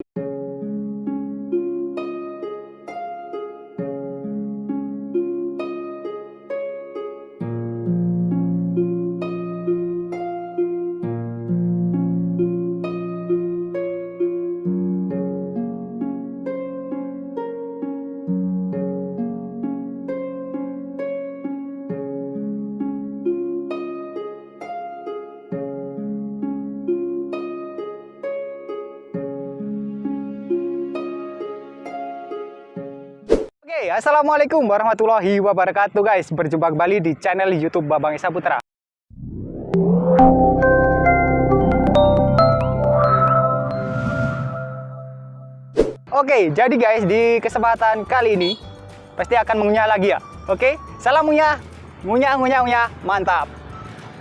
Oke, assalamualaikum warahmatullahi wabarakatuh guys. Berjumpa kembali di channel YouTube Babang Esa Putra. Oke, jadi guys di kesempatan kali ini pasti akan mengunyah lagi ya. Oke, salam ngunyah, ngunyah, ngunyah, ngunyah, mantap.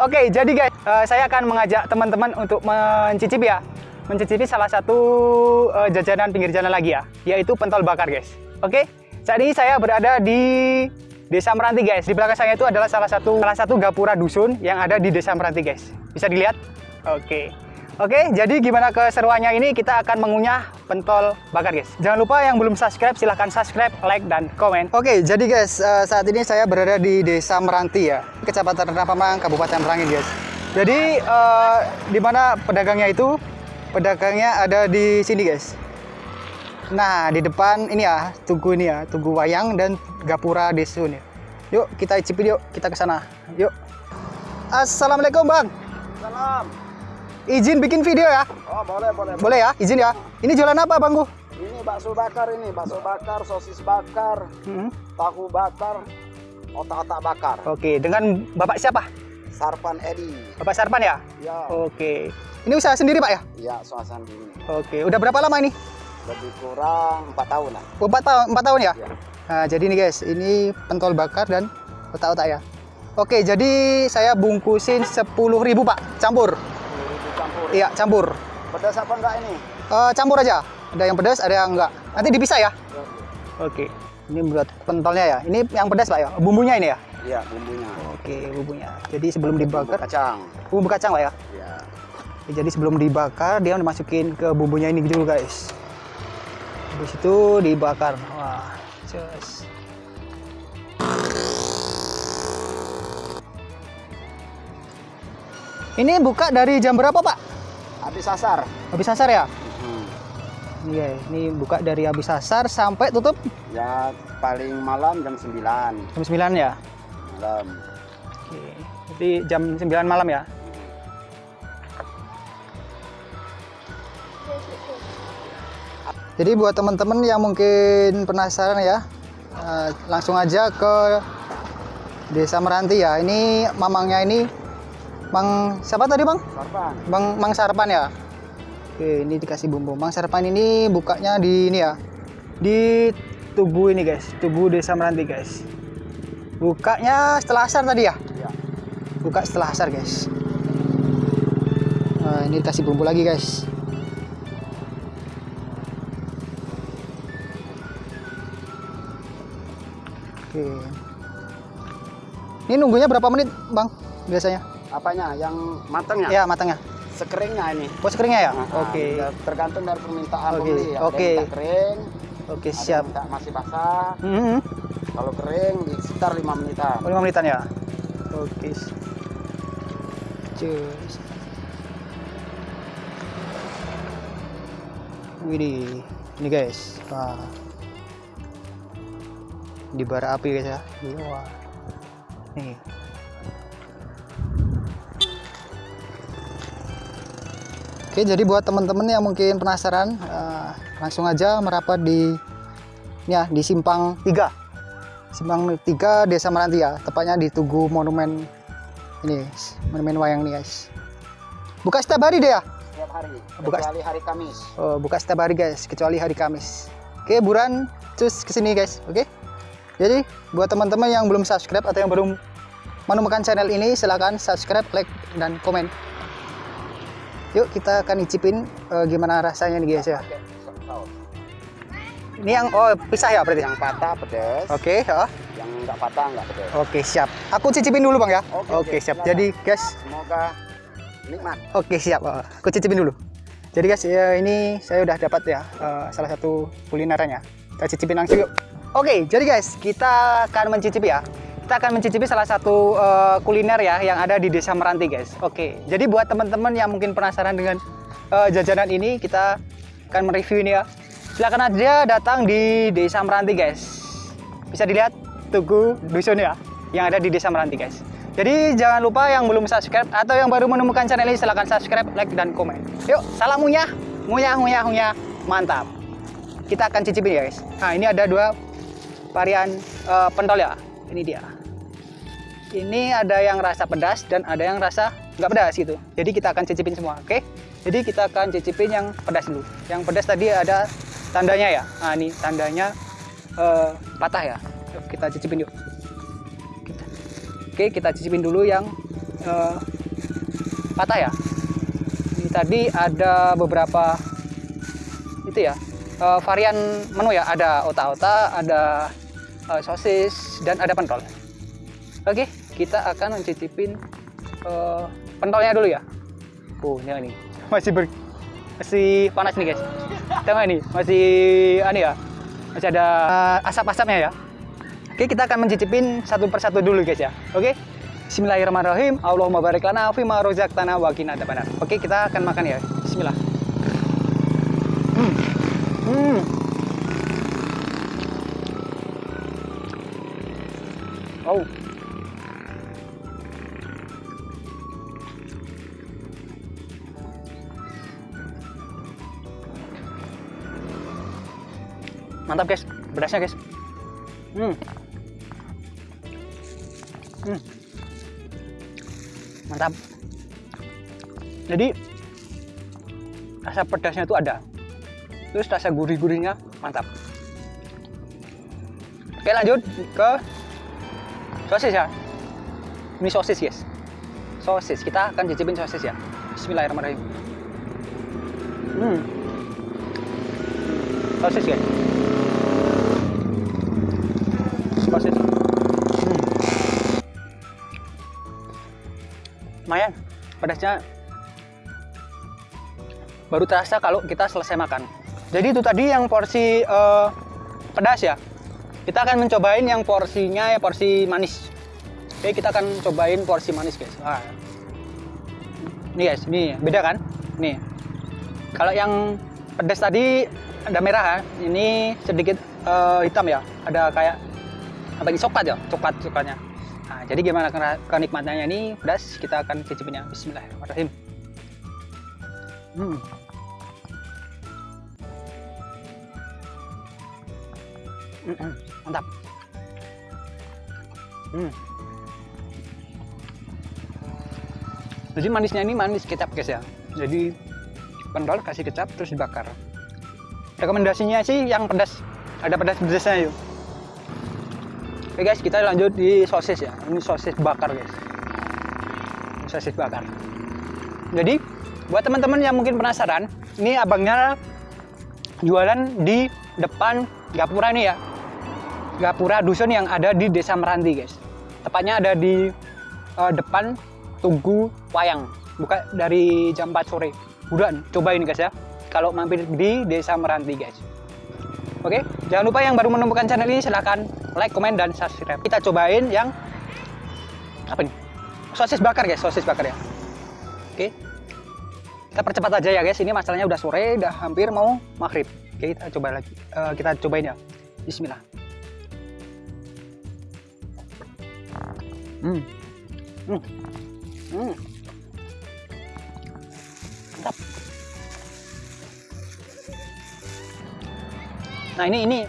Oke, jadi guys eh, saya akan mengajak teman-teman untuk mencicipi ya, mencicipi salah satu eh, jajanan pinggir jalan lagi ya, yaitu pentol bakar guys. Oke, saat ini saya berada di Desa Meranti guys. Di belakang saya itu adalah salah satu salah satu gapura dusun yang ada di Desa Meranti guys. Bisa dilihat? Oke. Oke, jadi gimana keseruannya ini kita akan mengunyah pentol bakar guys. Jangan lupa yang belum subscribe silahkan subscribe, like dan komen. Oke, jadi guys eh, saat ini saya berada di Desa Meranti ya, Kecamatan Renapamang, Kabupaten Merangin guys. Jadi eh, di mana pedagangnya itu? Pedagangnya ada di sini guys. Nah, di depan ini ya, tugu ini ya, tugu wayang dan gapura desun ya. Yuk, kita icipin yuk, kita ke sana. Yuk. Assalamualaikum, Bang. Salam. Izin bikin video ya? Oh boleh boleh. Boleh ya? Izin ya? Ini jualan apa, Bangku? Ini bakso bakar ini, bakso bakar, sosis bakar, Hmm. tahu bakar, otak-otak bakar. Oke, dengan Bapak siapa? Sarpan Edi. Bapak Sarpan ya? Ya, Oke. Ini usaha sendiri, Pak ya? ya suasana ini. Oke, udah berapa lama ini? Lebih kurang empat tahun lah. Oh, Empat tahun, empat tahun ya? Ya. Nah, jadi nih guys, ini pentol bakar dan otak-otak ya. Oke, jadi saya bungkusin 10.000 Pak, campur. Campur. Iya, campur. Pedas apa enggak ini? Eh, campur aja. Ada yang pedas, ada yang enggak. Nanti dipisah ya? Ya, Oke. Ini buat pentolnya ya. Ini yang pedas Pak ya. Bumbunya ini ya. Iya bumbunya. Oke, bumbunya. Jadi sebelum dibakar, Kacang. bumbu kacang Pak ya. Ya. Oke, Jadi sebelum dibakar dia dimasukin ke bumbunya ini dulu guys. Habis itu dibakar. Wah, just. Ini buka dari jam berapa Pak? Habis sasar. Habis asar ya? Hmm. Iya, ini buka dari habis asar sampai tutup Ya paling malam jam 9 jam 9 ya. malam. Oke. Jadi jam 9 malam ya. Jadi buat teman-teman yang mungkin penasaran ya, eh, langsung aja ke Desa Meranti ya. Ini mamangnya ini Mang siapa tadi Bang? Sarpan. Bang Mang Sarpan ya. Oke, ini dikasih bumbu. Mang Sarpan ini bukanya di ini ya. Di Tugu ini guys, Tugu Desa Meranti guys. Bukanya setelah asar tadi ya? Ya. Buka setelah asar guys. Nah, ini dikasih bumbu lagi guys. Oke. Ini nunggunya berapa menit, Bang? Biasanya? Apanya? Yang matangnya? Ya, matangnya. Sekeringnya ini. Oh, sekeringnya ya? Nah, Oke. ya, tergantung dari permintaan Oke, pembeli. Ada oke. minta kering, Oke, yang siap. minta masih basah. Hmm. Kalau kering di sekitar 5 menitan. Oh, 5 menitan ya? Oke. Cus. Widih. Ini guys. Wah. Di bara api guys ya. Wah. Nih. Oke, jadi buat teman-teman yang mungkin penasaran, eh, langsung aja merapat di ya di Simpang 3. Simpang 3 Desa Meranti ya, tepatnya di Tugu Monumen ini, guys. Monumen Wayang nih guys. Buka setiap hari deh ya? Setiap hari. Buka- Kecuali hari Kamis. Oh, buka setiap hari guys, kecuali hari Kamis. Oke, buruan cus ke sini guys, oke? Jadi buat teman-teman yang belum subscribe atau yang belum menemukan channel ini, silahkan subscribe, like, dan komen. Yuk kita akan icipin eh, gimana rasanya nih guys ya. Ini yang oh pisah ya berarti. Yang patah pedas, Oke, ya. yang enggak patah enggak pedas. Oke, siap. Aku cicipin dulu, Bang ya. Oke, Oke, oke, siap. Jadi, guys, Semoga nikmat. oke siap. Oh, Aku cicipin dulu. Jadi guys, ya, ini saya udah dapat ya eh, salah satu kulinerannya. Kita cicipin langsung yuk. Oke, jadi guys, kita akan mencicipi ya. Kita akan mencicipi salah satu eh, kuliner ya yang ada di Desa Meranti, guys. Oke, jadi buat teman-teman yang mungkin penasaran dengan eh, jajanan ini, kita akan mereview ini ya. Silakan aja datang di Desa Meranti, guys. Bisa dilihat tugu dusun ya yang ada di Desa Meranti, guys. Jadi jangan lupa yang belum subscribe atau yang baru menemukan channel ini silahkan subscribe, like, dan komen. Yuk, salam munyah, munyah, munyah, munyah, mantap. Kita akan cicipin ya guys. Nah ini ada dua varian eh, pentol ya. Ini dia. Ini ada yang rasa pedas dan ada yang rasa nggak pedas gitu. Jadi kita akan cicipin semua, oke? Jadi kita akan cicipin yang pedas dulu. Yang pedas tadi ada tandanya ya. Nah ini tandanya eh, patah ya. Yuk, kita cicipin yuk. Oke, kita cicipin dulu yang eh, patah ya. Ini tadi ada beberapa itu ya eh, varian menu ya. Ada otak-otak, ada eh, sosis dan ada pentol. Oke, kita akan mencicipin eh, pentolnya dulu ya. Oh, ini nih. Masih ber masih panas nih guys. Tengok ini, masih aneh ya. Masih ada eh, asap-asapnya ya. Oke, kita akan mencicipin satu persatu dulu guys ya. Oke. Bismillahirrahmanirrahim. Allahumma barik lana fi ma razaqtana wa qina adzabannar. Oke, kita akan makan ya. Bismillah. Hmm. Hmm. Oh. Mantap guys, pedasnya guys. Hmm. Hmm. Mantap. Jadi rasa pedasnya itu ada. Terus rasa gurih-gurihnya mantap. Oke lanjut ke sosis ya. Ini sosis guys. Sosis. Kita akan cicipin sosis ya. Bismillahirrahmanirrahim. Hmm. Sosis guys. Sosis. Hmm. Lumayan. Pedasnya baru terasa kalau kita selesai makan. Jadi itu tadi yang porsi eh, pedas ya. Kita akan mencobain yang porsinya ya porsi manis. Oke, kita akan cobain porsi manis, guys. Wah. Nih guys, ini beda kan? Nih. Kalau yang pedas tadi ada merah ya. Ini sedikit eh, hitam ya. Ada kayak apa ini coklat ya? Coklat coklatnya. Nah, jadi gimana kenikmatannya ini pedas? Kita akan cicipinnya. Bismillahirrahmanirrahim. Hmm. Mantap. Hmm. Jadi manisnya ini manis kecap guys ya. Jadi pentol kasih kecap terus dibakar. Rekomendasinya sih yang pedas. Ada pedas pedasnya yuk. Oke guys, kita lanjut di sosis ya. Ini sosis bakar guys. Ini sosis bakar. Jadi buat teman-teman yang mungkin penasaran, ini abangnya jualan di depan Gapura nih ya. Gapura dusun yang ada di Desa Meranti, guys. Tepatnya ada di eh, depan Tugu Wayang. Buka dari jam 4 sore. Udah, cobain guys ya. Kalau mampir di Desa Meranti, guys. Oke, jangan lupa yang baru menemukan channel ini silahkan like, komen, dan subscribe. Kita cobain yang apa nih? Sosis bakar guys, sosis bakar ya. Oke, kita percepat aja ya guys. Ini masalahnya udah sore, udah hampir mau maghrib. Oke, kita coba lagi. Eh, kita cobain ya. Bismillah. Hmm. Hmm. Hmm. Nah ini ini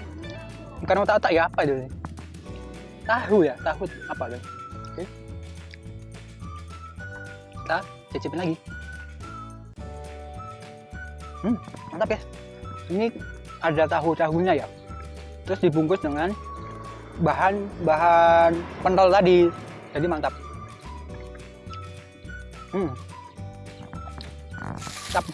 bukan otak-otak ya apa itu? Tahu ya, tahu apa? Oke. Kita cicipin lagi. Hmm, mantap ya. Ini ada tahu-tahunya ya. Terus dibungkus dengan bahan bahan pentol tadi. Jadi mantap. Hmm. Mantap.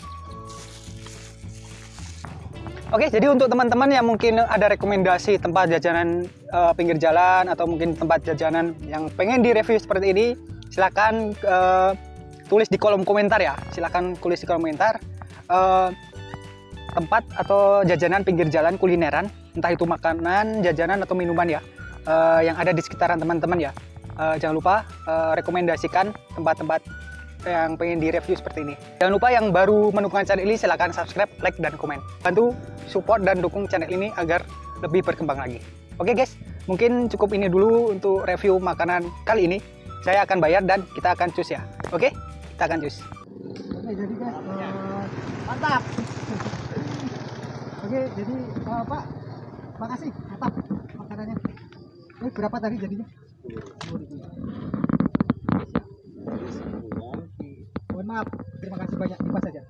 Oke, jadi untuk teman-teman yang mungkin ada rekomendasi tempat jajanan eh, pinggir jalan atau mungkin tempat jajanan yang pengen direview seperti ini, silakan eh, tulis di kolom komentar ya. Silakan tulis di kolom komentar eh, tempat atau jajanan pinggir jalan kulineran, entah itu makanan, jajanan atau minuman ya, eh, yang ada di sekitaran teman-teman ya. Eh, jangan lupa eh, rekomendasikan tempat-tempat yang pengen direview seperti ini. Jangan lupa yang baru menemukan channel ini silahkan subscribe, like, dan komen. Bantu support dan dukung channel ini agar lebih berkembang lagi. Oke guys, mungkin cukup ini dulu untuk review makanan kali ini. Saya akan bayar dan kita akan cus ya. Oke, kita akan cus. Oke, jadi guys, eh, mantap. Oke, jadi eh, Pak, makasih mantap makanannya. Ini berapa tadi jadinya? Mohon maaf, terima kasih banyak. Dipas saja.